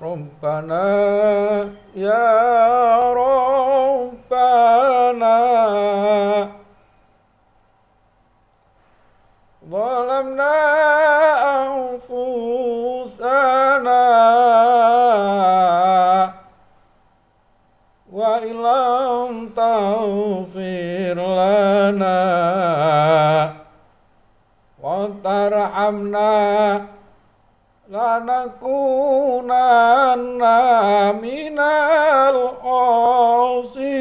Rumpana ya, rumpana walau na wa fusana walau na ang taufirlana wontara amna. ونكونن من الخاسرين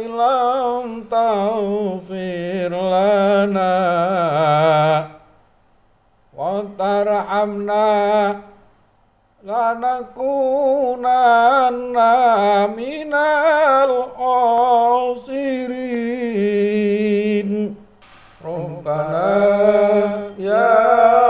ilam taufir lana. Wa tarhamna lanakunanna minal usirin Rabbana ya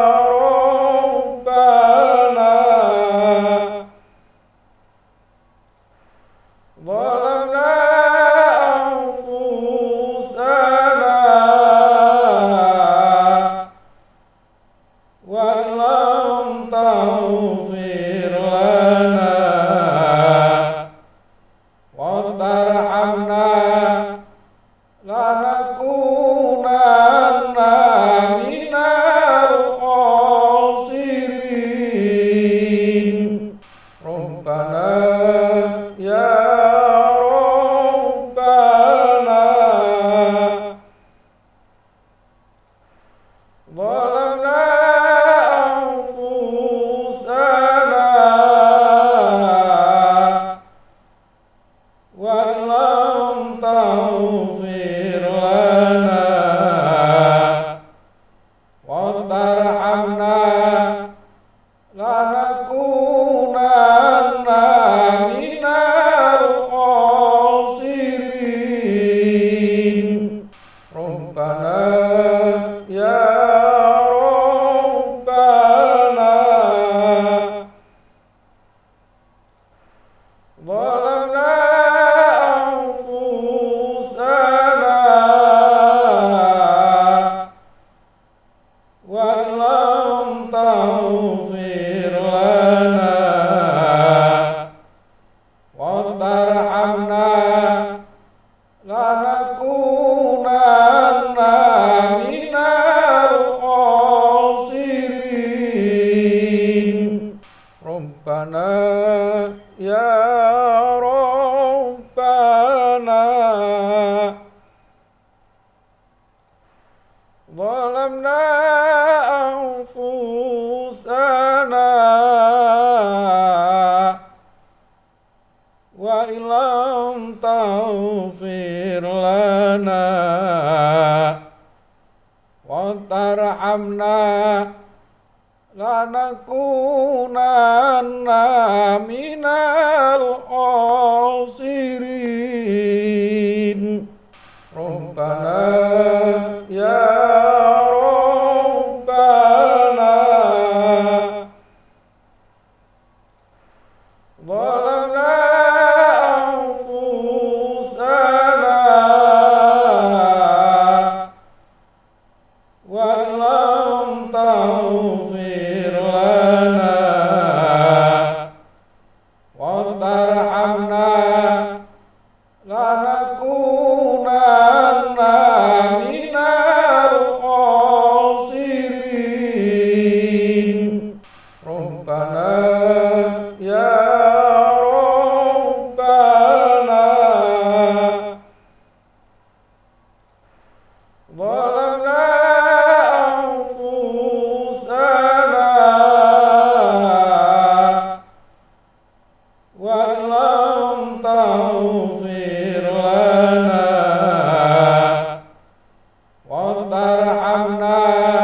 na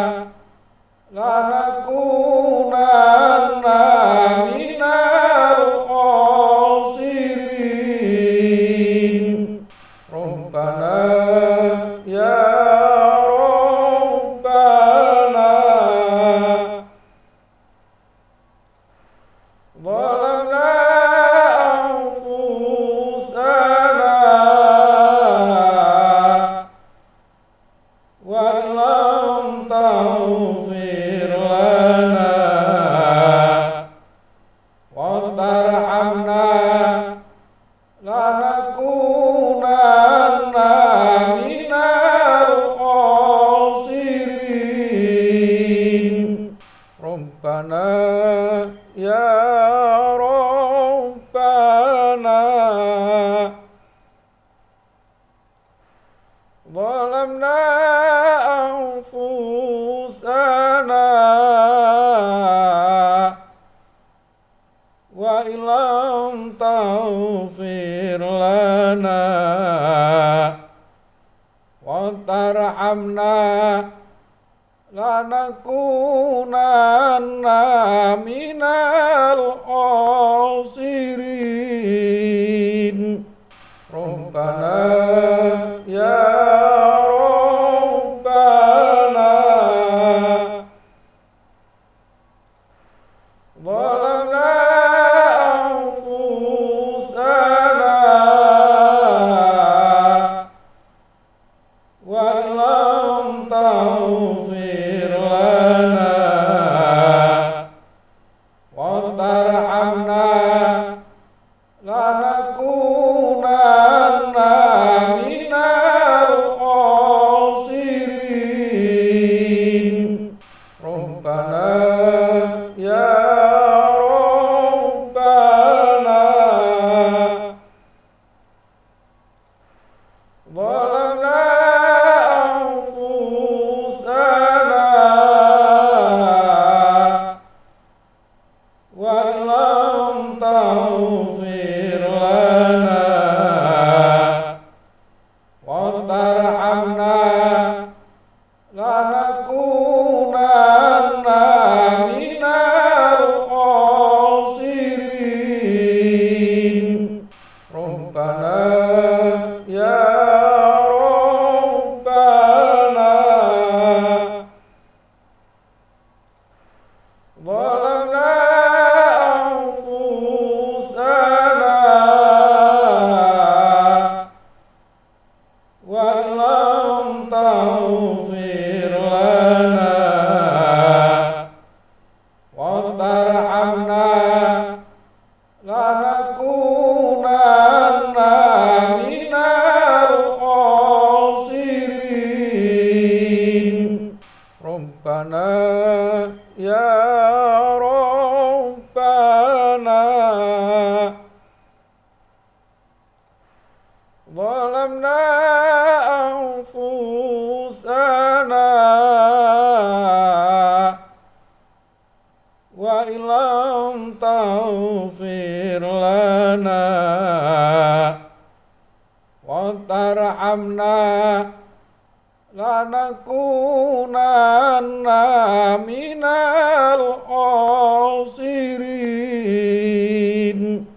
didn't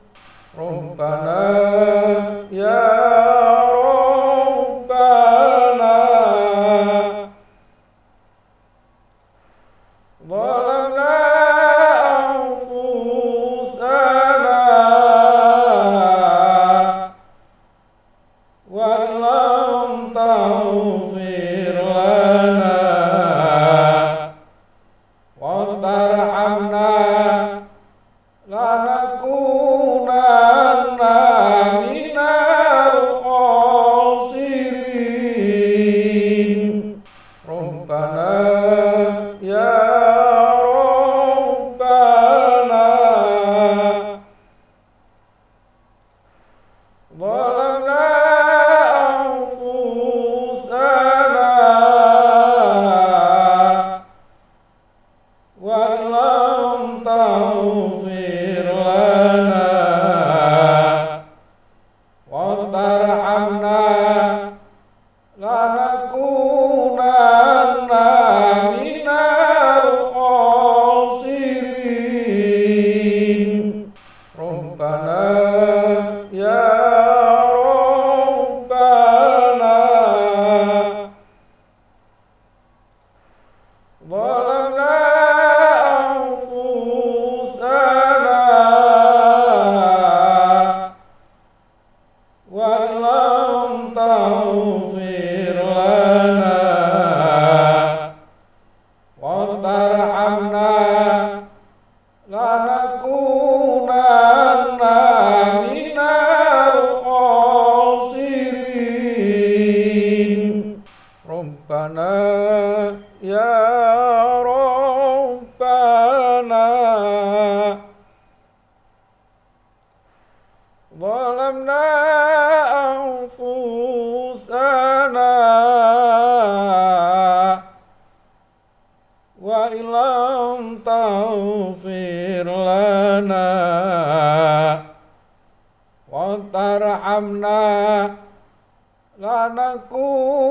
لنكونن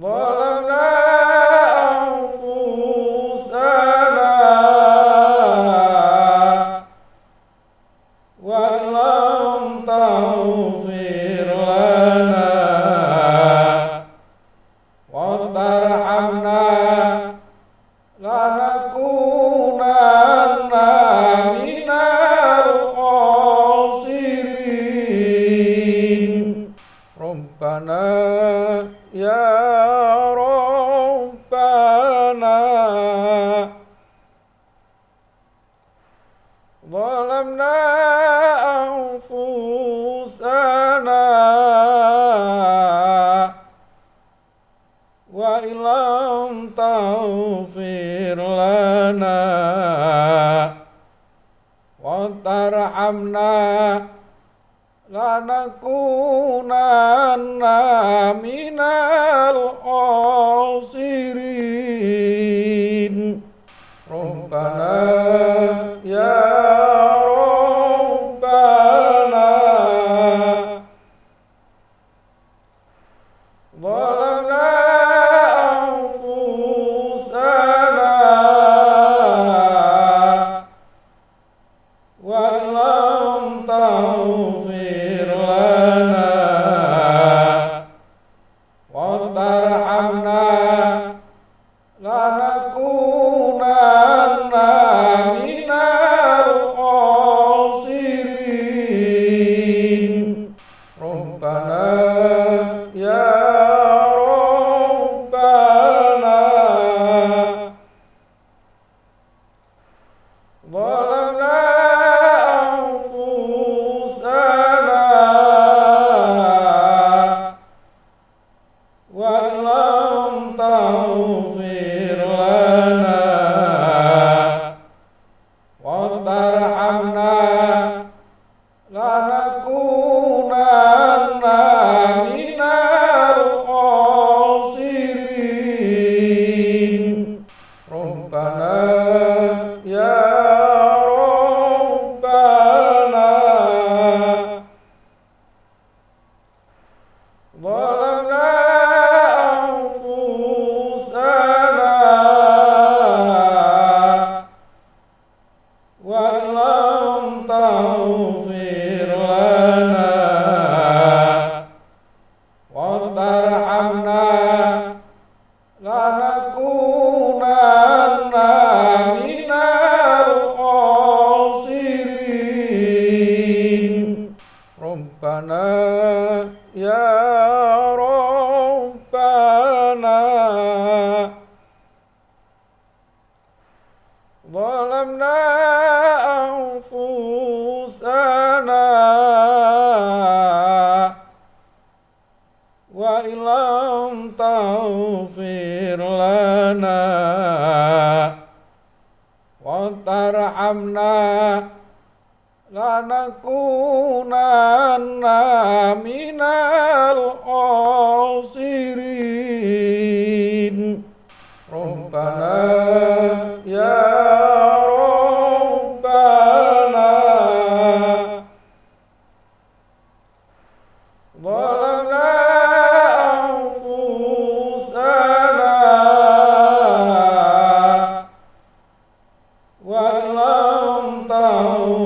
ظلمنا belum tahu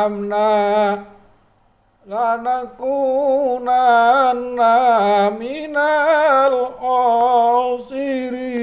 ظلمنا أنفسنا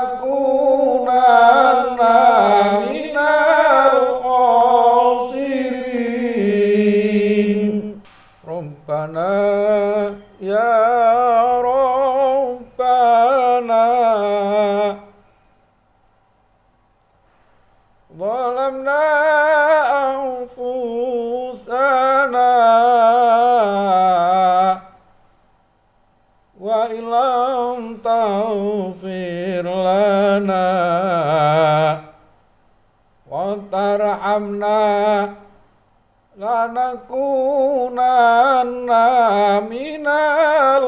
vacuna. Lanakunanna minal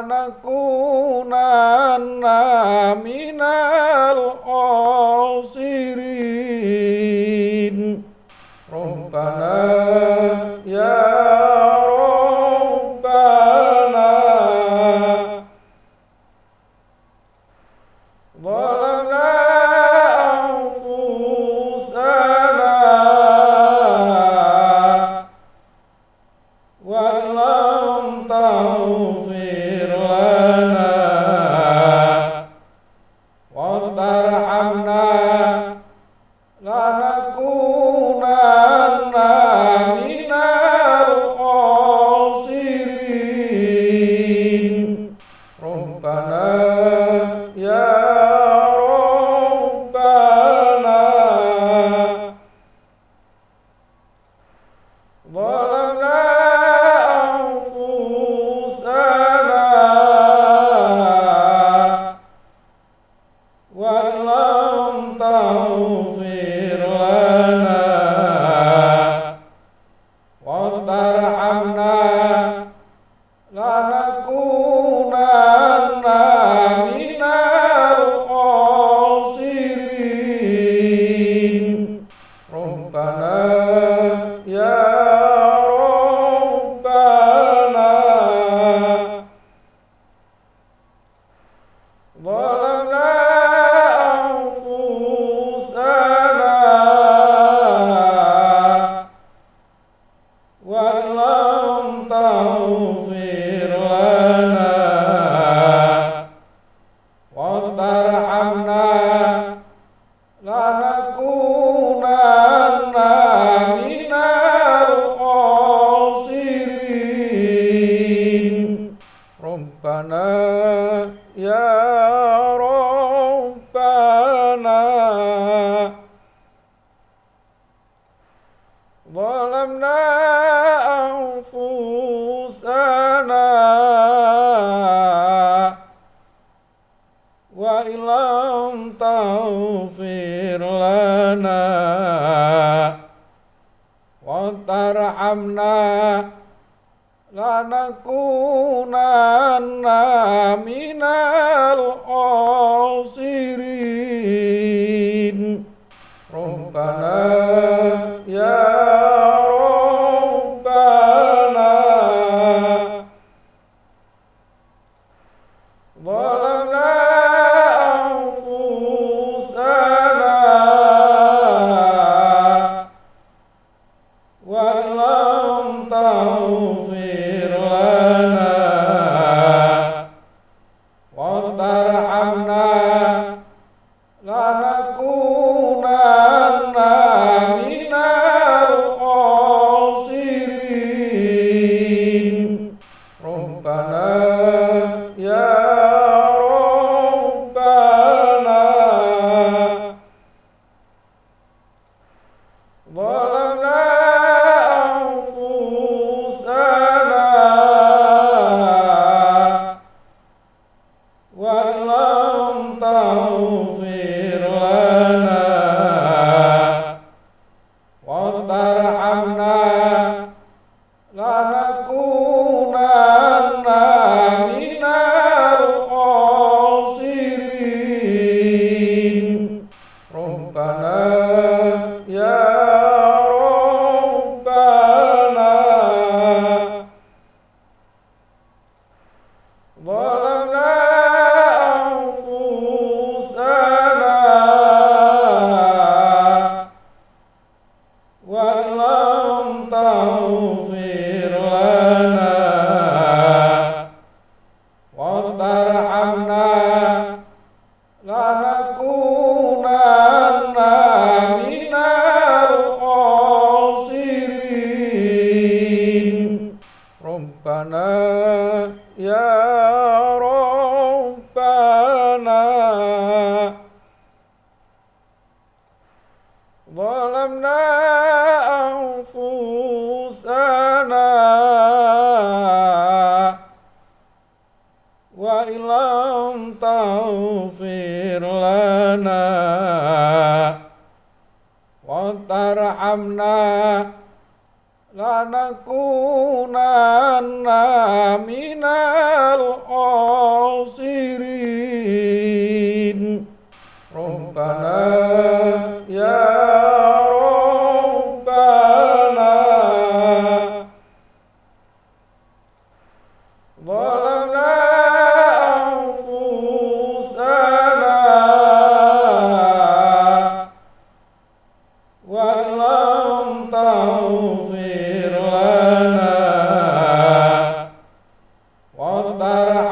ya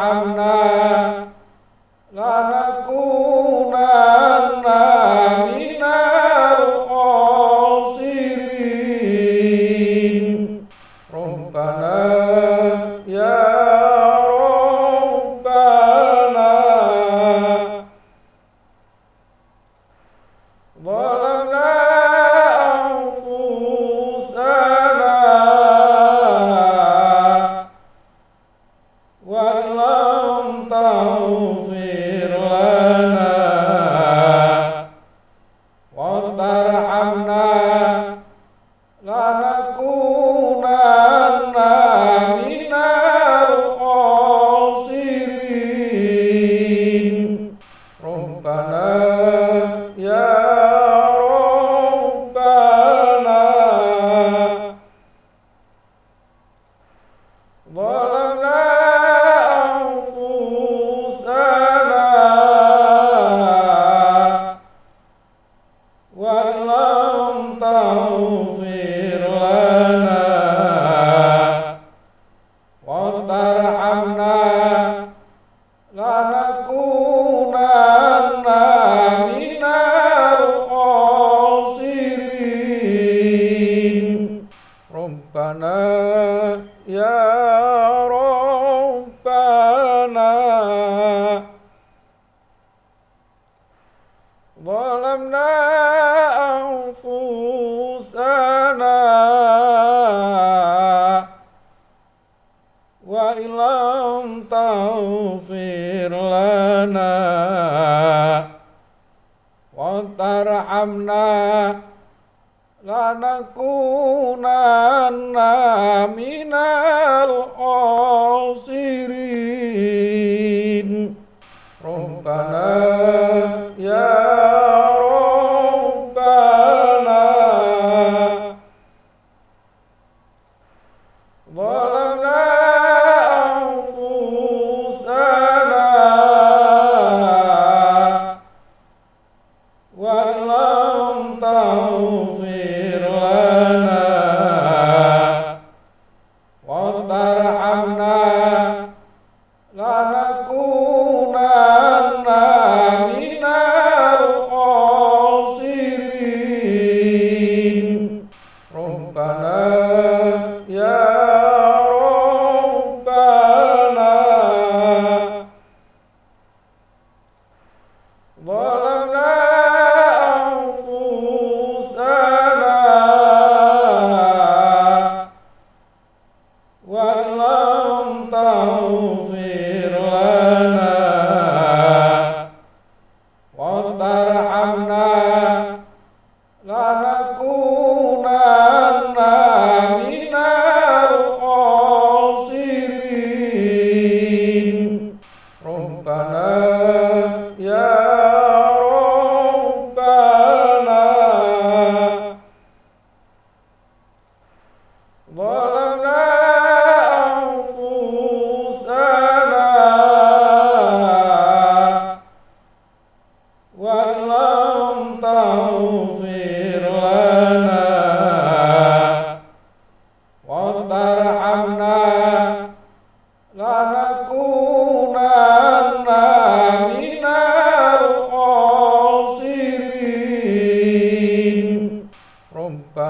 감사합니다. من الخاسرين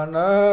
No.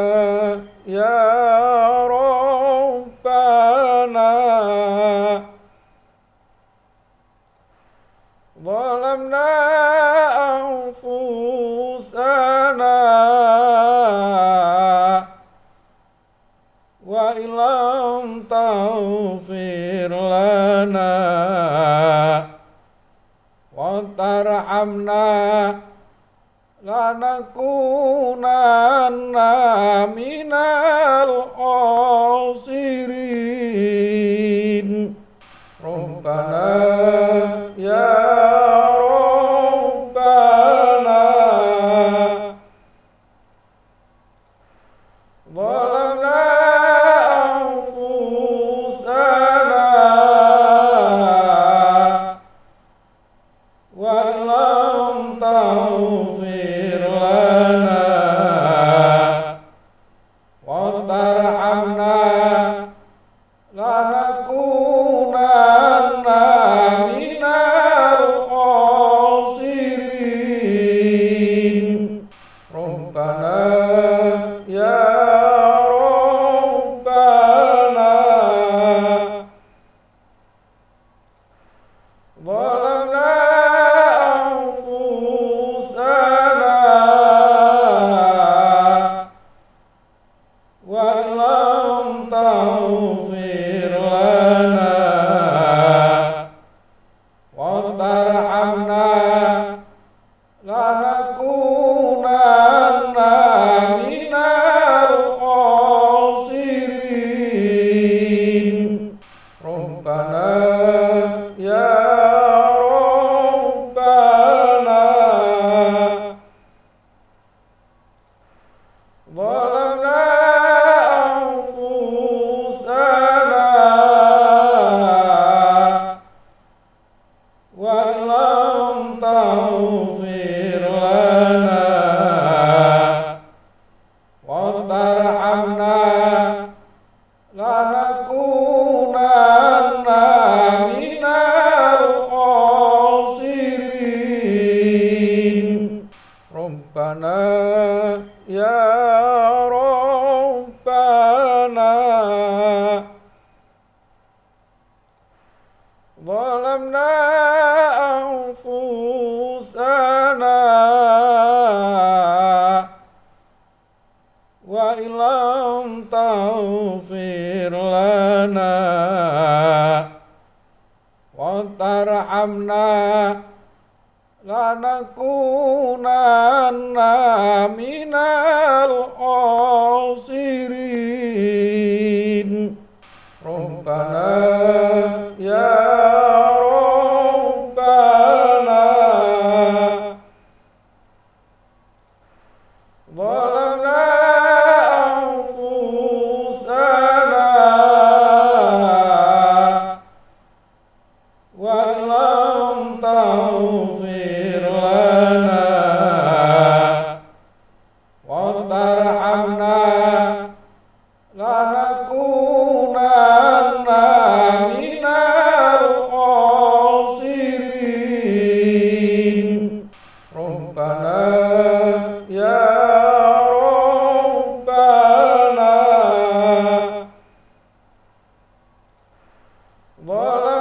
ظلمنا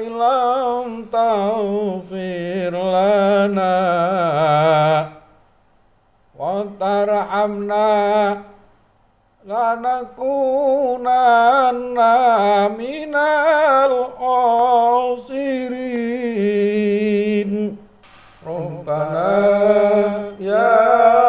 ilam taufir lana wa tarhamna lanakunanna minal usirin rabbana ya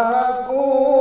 i'm a Kuh.